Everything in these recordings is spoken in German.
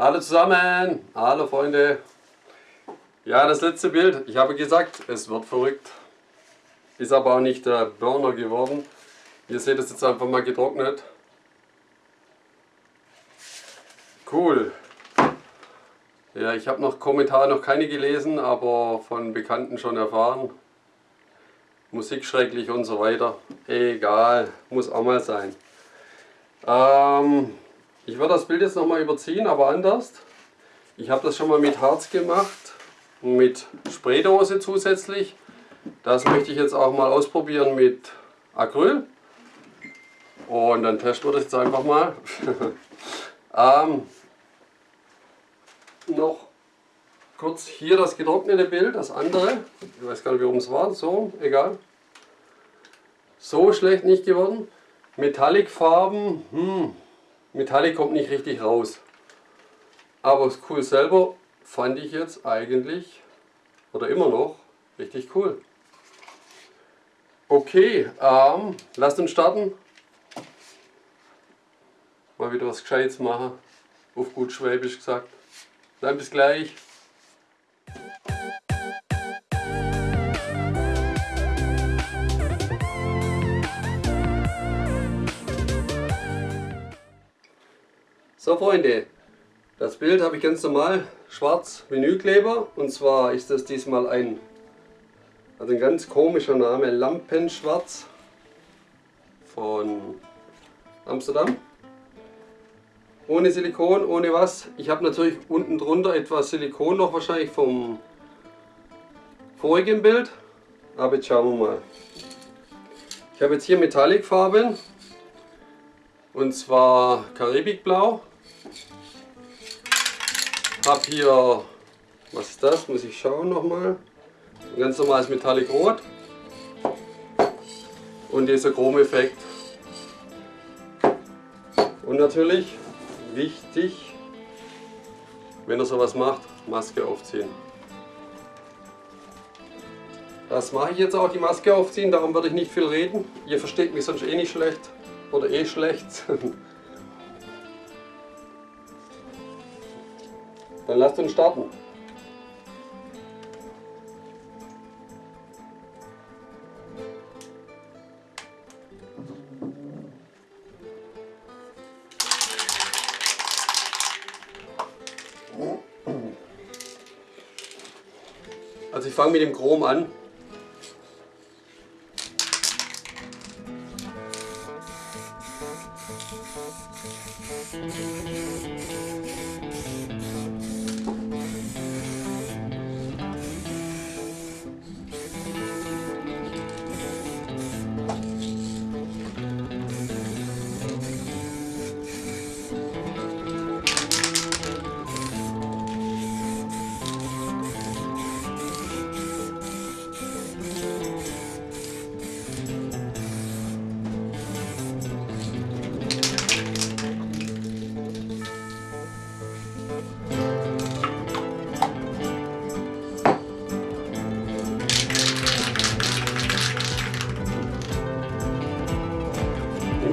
Hallo zusammen, hallo Freunde. Ja, das letzte Bild, ich habe gesagt, es wird verrückt. Ist aber auch nicht der Burner geworden. Ihr seht es jetzt einfach mal getrocknet. Cool. Ja, ich habe noch Kommentare noch keine gelesen, aber von Bekannten schon erfahren. Musik schrecklich und so weiter. Egal, muss auch mal sein. Ähm, ich werde das Bild jetzt nochmal überziehen, aber anders. Ich habe das schon mal mit Harz gemacht, mit Spraydose zusätzlich. Das möchte ich jetzt auch mal ausprobieren mit Acryl. Und dann testen wir das jetzt einfach mal. ähm, noch kurz hier das getrocknete Bild, das andere. Ich weiß gar nicht, warum es war. So, egal. So schlecht nicht geworden. Metallic-Farben, hm, Metallic kommt nicht richtig raus. Aber das Cool selber fand ich jetzt eigentlich, oder immer noch, richtig cool. Okay, ähm, lasst uns starten. Mal wieder was Gescheites machen, auf gut Schwäbisch gesagt. Dann bis gleich. So Freunde, das Bild habe ich ganz normal schwarz Vinylkleber und zwar ist das diesmal ein, also ein ganz komischer Name, Lampenschwarz von Amsterdam. Ohne Silikon, ohne was. Ich habe natürlich unten drunter etwas Silikon noch wahrscheinlich vom vorigen Bild. Aber jetzt schauen wir mal. Ich habe jetzt hier Metallic-Farben. Und zwar Karibikblau. Habe hier, was ist das? Muss ich schauen nochmal. Ein ganz normales Metallic Rot. Und dieser Chromeffekt. Und natürlich wichtig, wenn ihr sowas macht, Maske aufziehen. Das mache ich jetzt auch, die Maske aufziehen, darum werde ich nicht viel reden. Ihr versteht mich sonst eh nicht schlecht oder eh schlecht. Dann lasst uns starten. Also ich fange mit dem Chrom an.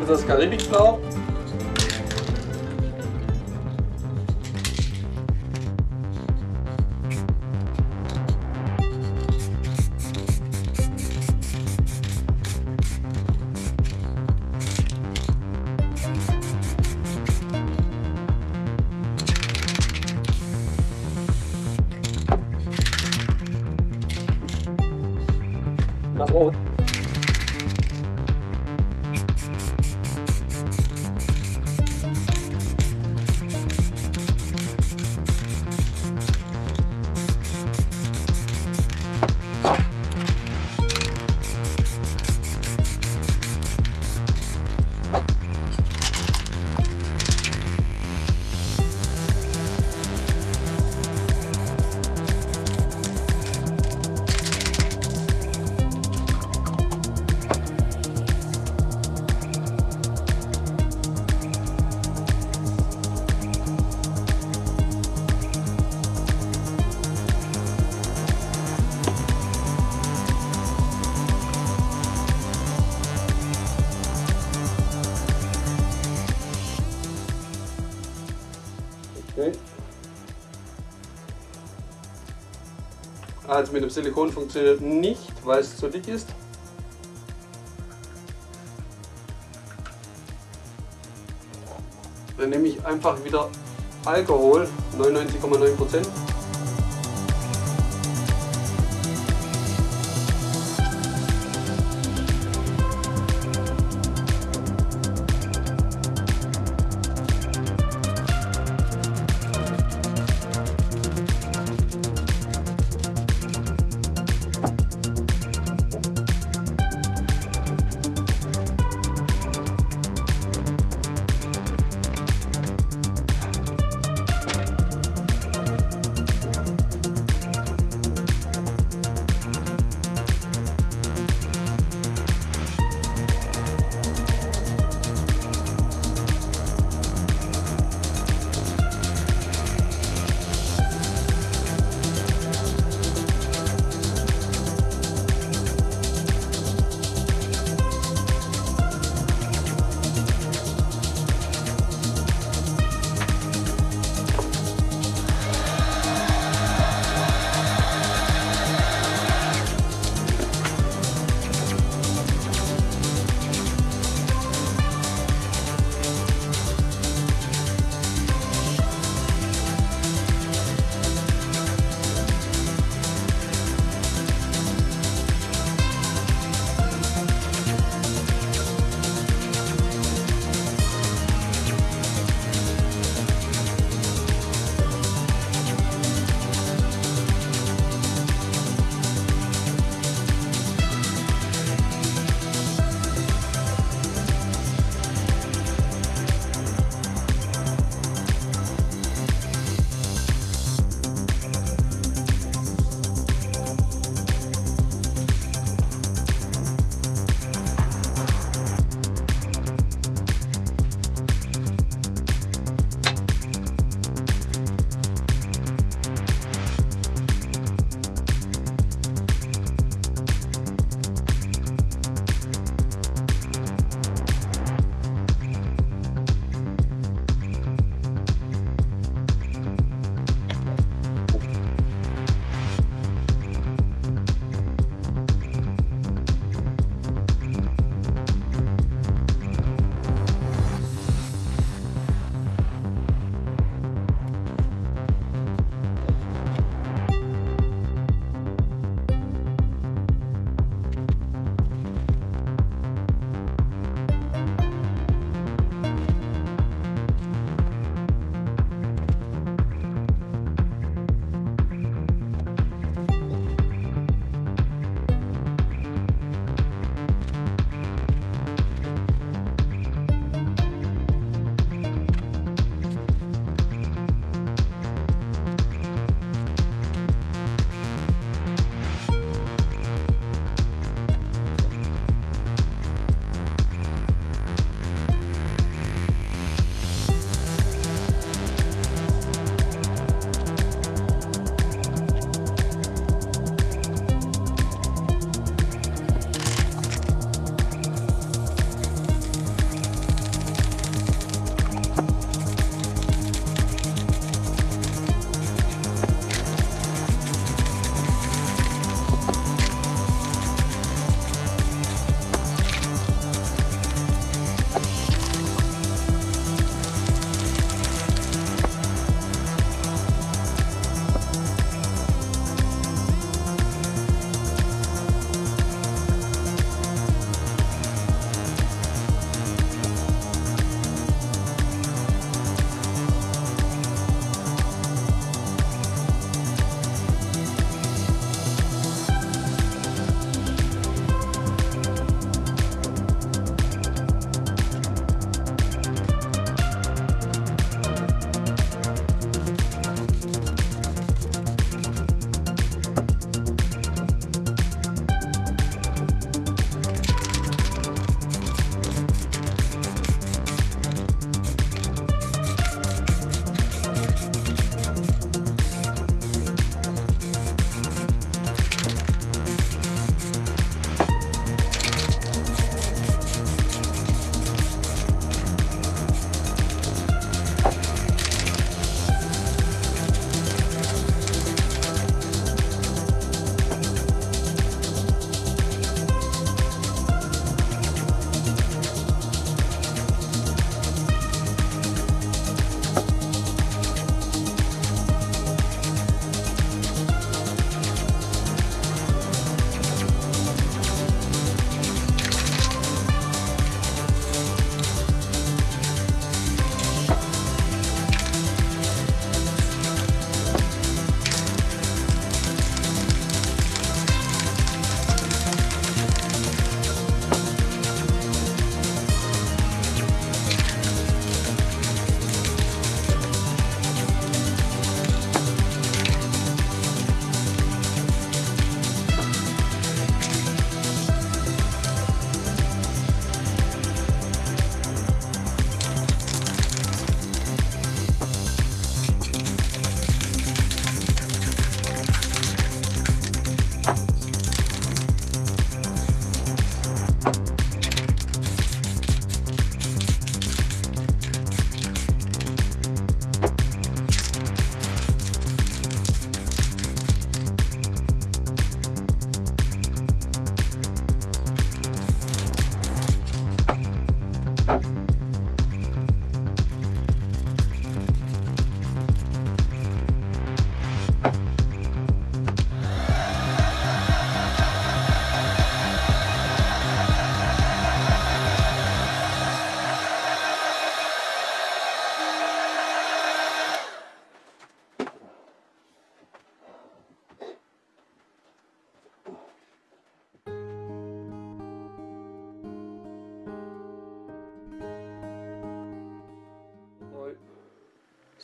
Das Karibikblau. Nach Rot. Okay. Also mit dem Silikon funktioniert nicht, weil es zu dick ist. Dann nehme ich einfach wieder Alkohol, 99,9%.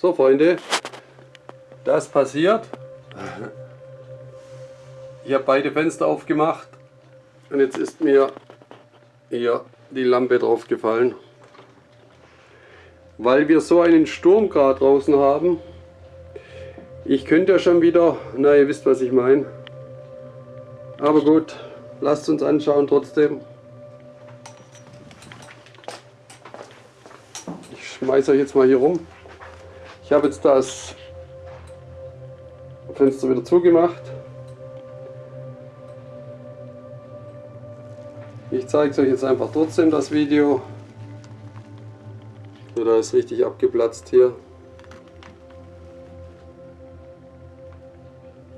So Freunde, das passiert. Ich habe beide Fenster aufgemacht und jetzt ist mir hier die Lampe drauf gefallen. Weil wir so einen Sturm gerade draußen haben. Ich könnte ja schon wieder, na ihr wisst was ich meine. Aber gut, lasst uns anschauen trotzdem. Ich schmeiße euch jetzt mal hier rum. Ich habe jetzt das Fenster wieder zugemacht. Ich zeige es euch jetzt einfach trotzdem das Video. So, da ist richtig abgeplatzt hier.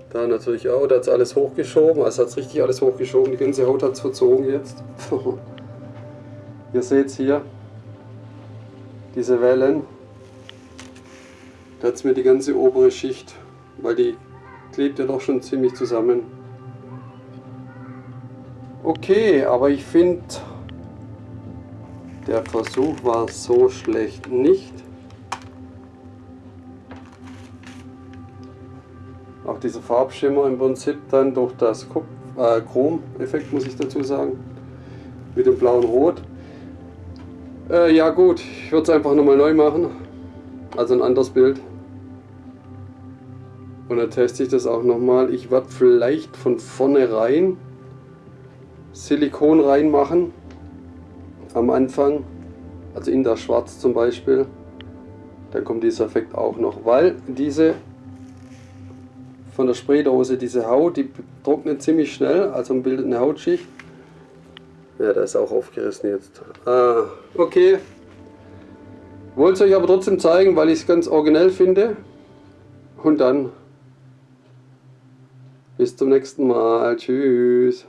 Da natürlich auch, da hat es alles hochgeschoben, also hat es richtig alles hochgeschoben, die ganze Haut hat es verzogen jetzt. Ihr seht es hier, diese Wellen. Da hat es mir die ganze obere Schicht, weil die klebt ja doch schon ziemlich zusammen. Okay, aber ich finde, der Versuch war so schlecht nicht. Auch dieser Farbschimmer im Prinzip dann durch das äh, Chrom-Effekt, muss ich dazu sagen, mit dem blauen Rot. Äh, ja gut, ich würde es einfach nochmal neu machen, also ein anderes Bild. Und dann teste ich das auch nochmal. Ich werde vielleicht von vornherein Silikon reinmachen am Anfang, also in das Schwarz zum Beispiel. Dann kommt dieser Effekt auch noch, weil diese von der Spraydose, diese Haut, die trocknet ziemlich schnell, also bildet eine Hautschicht. Ja, da ist auch aufgerissen jetzt. Ah, okay. Wollte es euch aber trotzdem zeigen, weil ich es ganz originell finde. Und dann bis zum nächsten Mal. Tschüss.